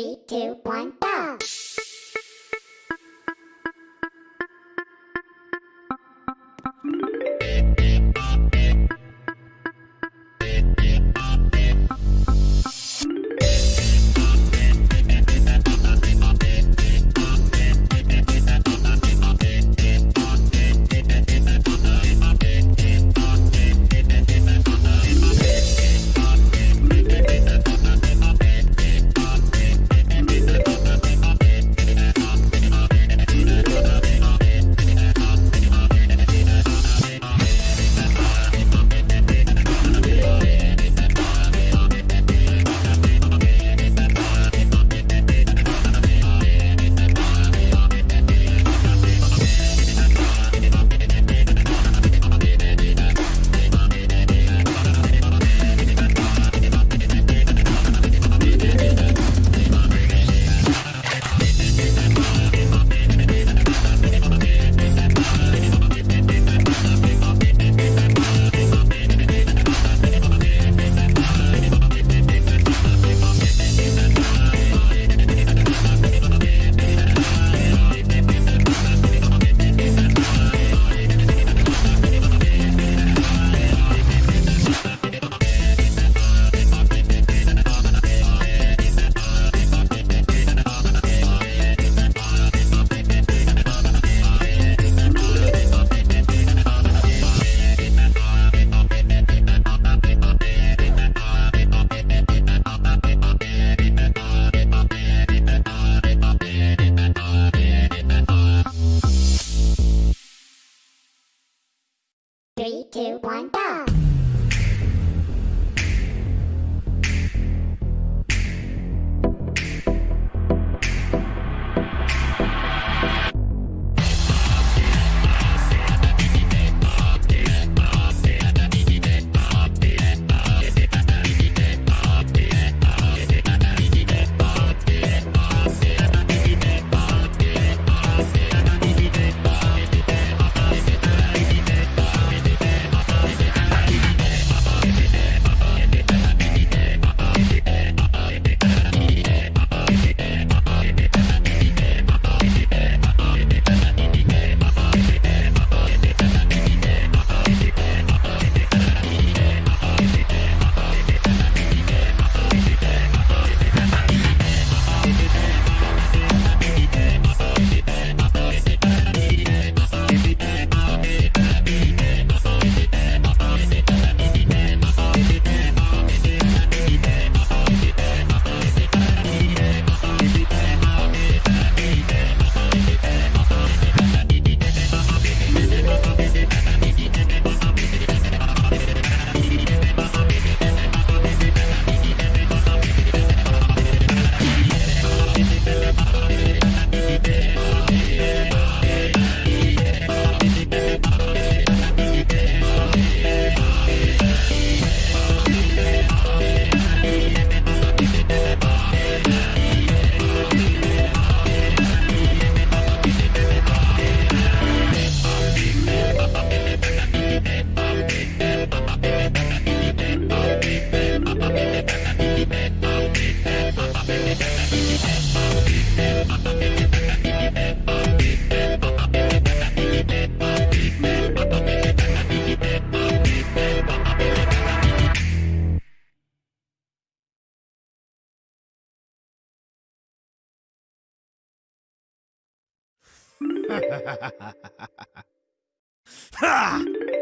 Three, two, one, go! ha! Three,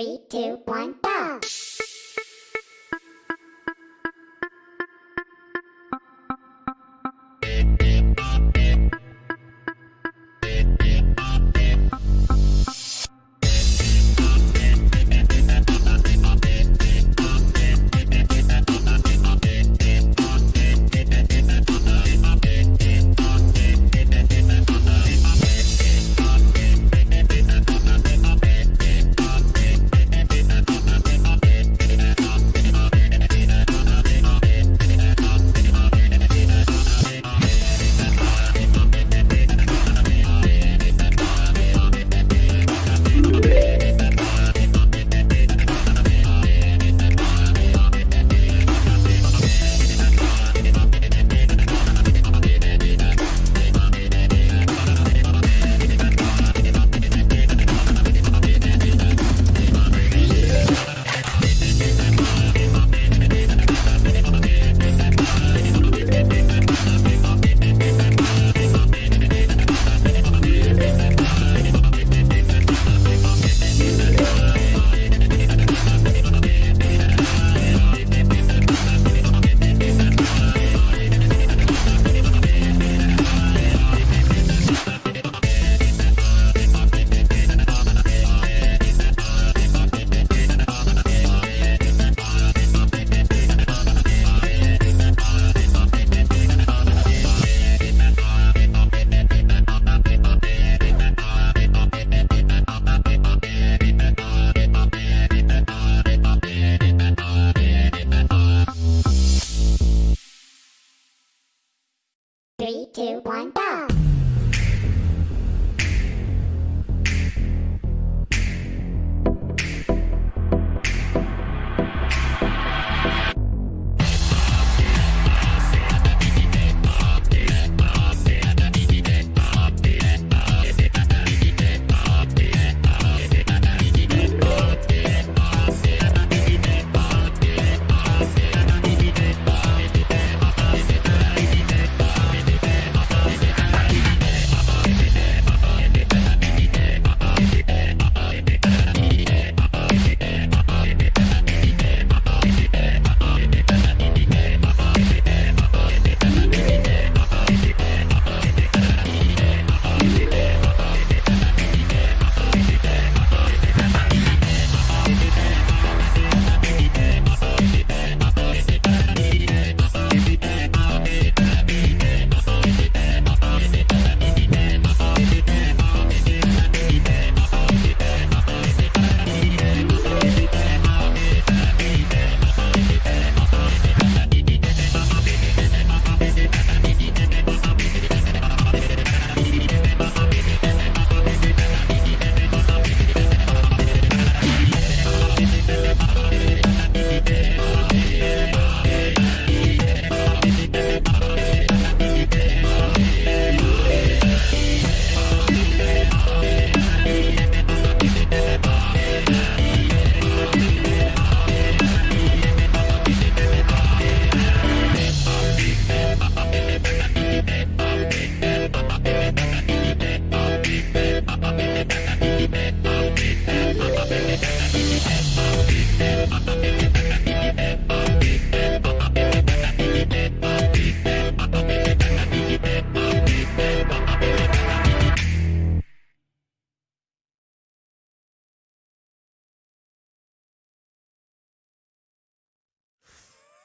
three, two, one, go!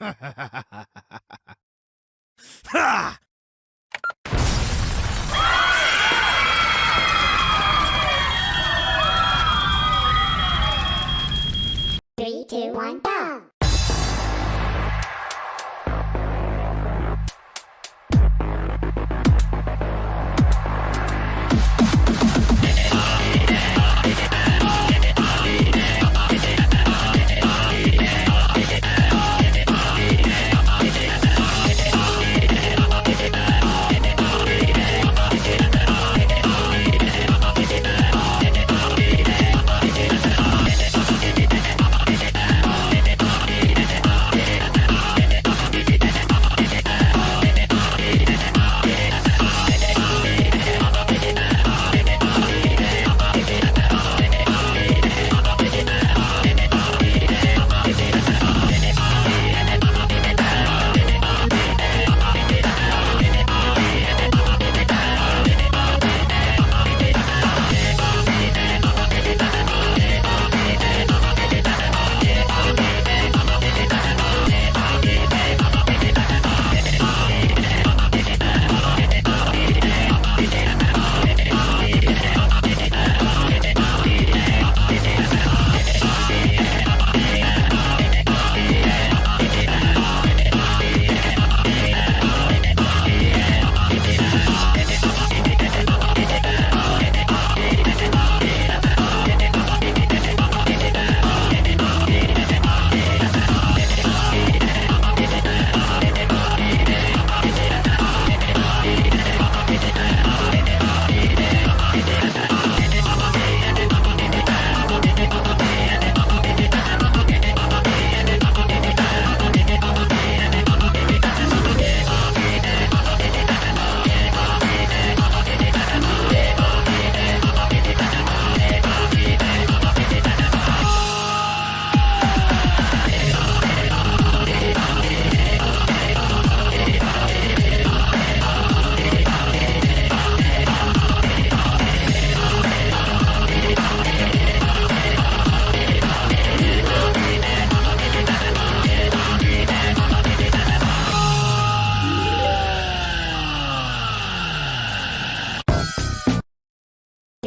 Ha! Three, two, one, go!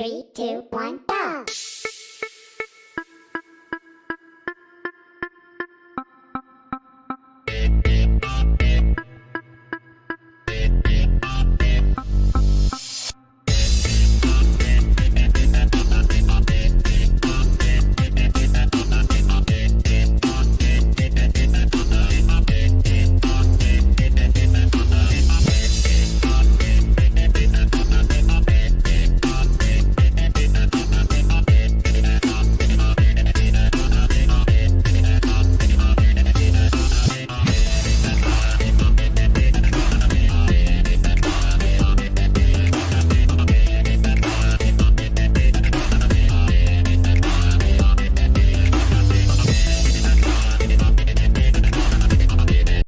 three, two, one, go!